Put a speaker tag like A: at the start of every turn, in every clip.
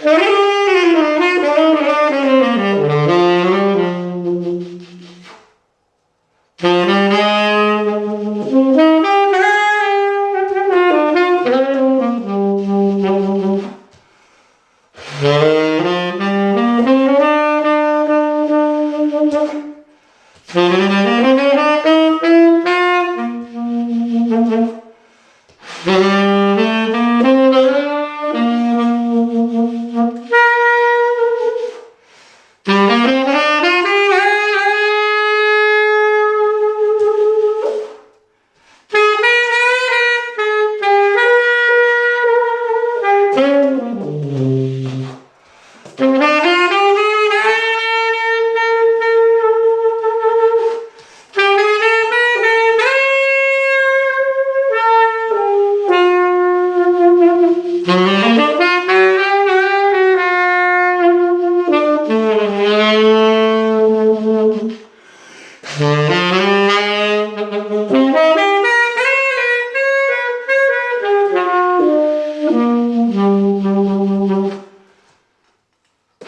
A: O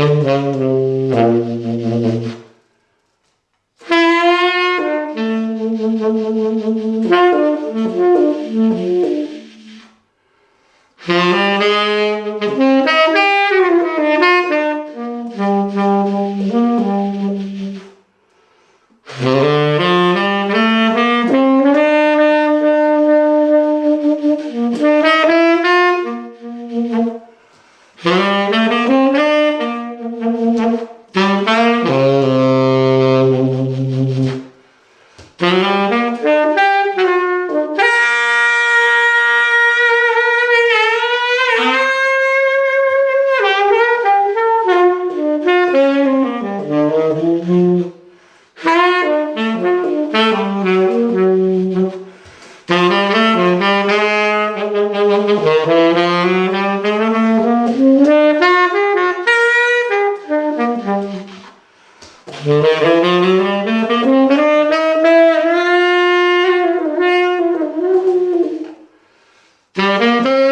A: Mm-hmm. Thank you.